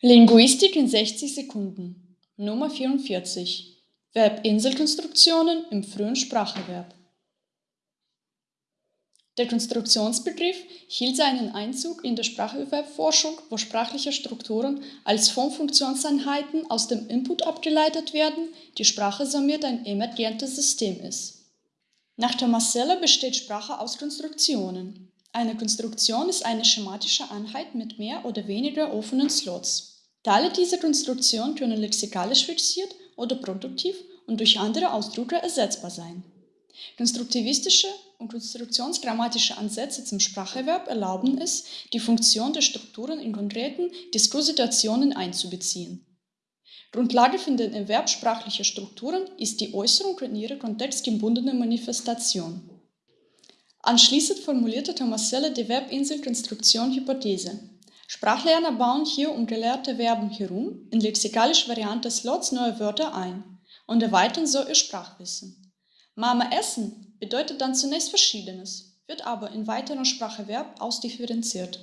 Linguistik in 60 Sekunden. Nummer 44 Verbinselkonstruktionen im frühen Spracherwerb. Der Konstruktionsbegriff hielt seinen Einzug in der Spracherwerbforschung, wo sprachliche Strukturen als Formfunktionseinheiten aus dem Input abgeleitet werden, die Sprache somit ein emergentes System ist. Nach Thomas Seller besteht Sprache aus Konstruktionen eine Konstruktion ist eine schematische Einheit mit mehr oder weniger offenen Slots. Teile dieser Konstruktion können lexikalisch fixiert oder produktiv und durch andere Ausdrücke ersetzbar sein. Konstruktivistische und konstruktionsgrammatische Ansätze zum Spracherwerb erlauben es, die Funktion der Strukturen in konkreten Diskurssituationen einzubeziehen. Grundlage für den Erwerb sprachlicher Strukturen ist die Äußerung in ihrer kontextgebundenen Manifestation. Anschließend formulierte Thomas Seller die Verbinsel-Konstruktion-Hypothese. Sprachlerner bauen hier um gelehrte Verben herum in lexikalischer Variante Slots neue Wörter ein und erweitern so ihr Sprachwissen. Mama essen bedeutet dann zunächst Verschiedenes, wird aber in weiteren Spracherwerb ausdifferenziert.